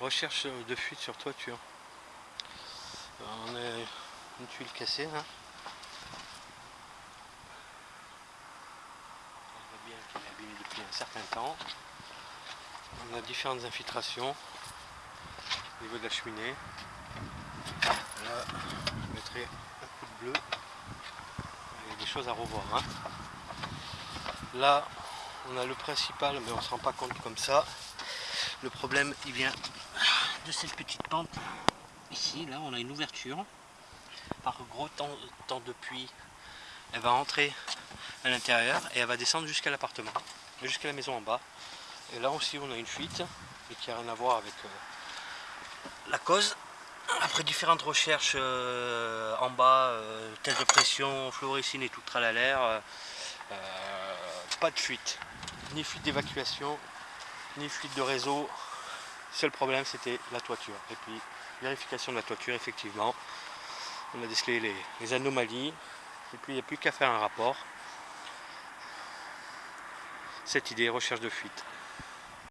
Recherche de fuite sur toiture. On a une tuile cassée. On voit bien qu'elle est abîmée depuis un certain temps. On a différentes infiltrations au niveau de la cheminée. Là, je mettrai un coup de bleu. Il y a des choses à revoir. hein. Là, on a le principal, mais on ne se rend pas compte comme ça. Le problème, il vient de cette petite pente. Ici, là, on a une ouverture. Par gros temps, de pluie, elle va entrer à l'intérieur et elle va descendre jusqu'à l'appartement, jusqu'à la maison en bas. Et là aussi, on a une fuite, qui n'a rien à voir avec euh, la cause. Après différentes recherches euh, en bas, euh, de pression, fluorescine et tout tralala, euh, euh, pas de fuite, ni fuite d'évacuation, ni fuite de réseau. Seul problème c'était la toiture. Et puis vérification de la toiture, effectivement, on a décelé les, les anomalies. Et puis il n'y a plus qu'à faire un rapport. Cette idée, recherche de fuite.